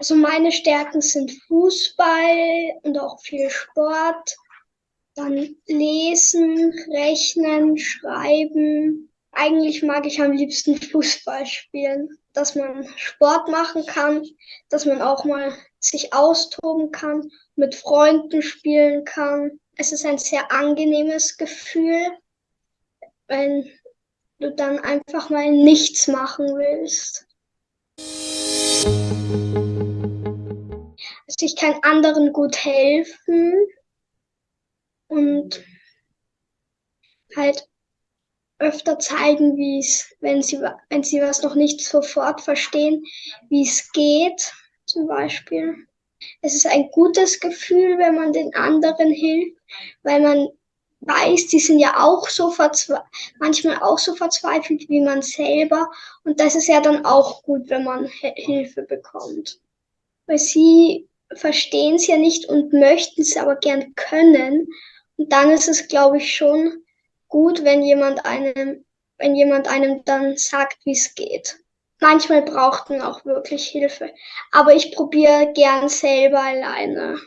Also meine Stärken sind Fußball und auch viel Sport, dann Lesen, Rechnen, Schreiben. Eigentlich mag ich am liebsten Fußball spielen, dass man Sport machen kann, dass man auch mal sich austoben kann, mit Freunden spielen kann. Es ist ein sehr angenehmes Gefühl, wenn du dann einfach mal nichts machen willst. Also ich kann anderen gut helfen und halt öfter zeigen, wie es, wenn sie, wenn sie was noch nicht sofort verstehen, wie es geht, zum Beispiel. Es ist ein gutes Gefühl, wenn man den anderen hilft, weil man weiß, die sind ja auch so manchmal auch so verzweifelt wie man selber. Und das ist ja dann auch gut, wenn man Hilfe bekommt. Weil sie verstehen es ja nicht und möchten es aber gern können. Und dann ist es, glaube ich, schon gut, wenn jemand einem, wenn jemand einem dann sagt, wie es geht. Manchmal braucht man auch wirklich Hilfe. Aber ich probiere gern selber alleine.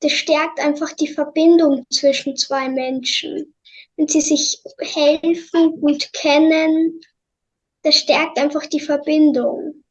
Das stärkt einfach die Verbindung zwischen zwei Menschen. Wenn sie sich helfen, gut kennen, das stärkt einfach die Verbindung.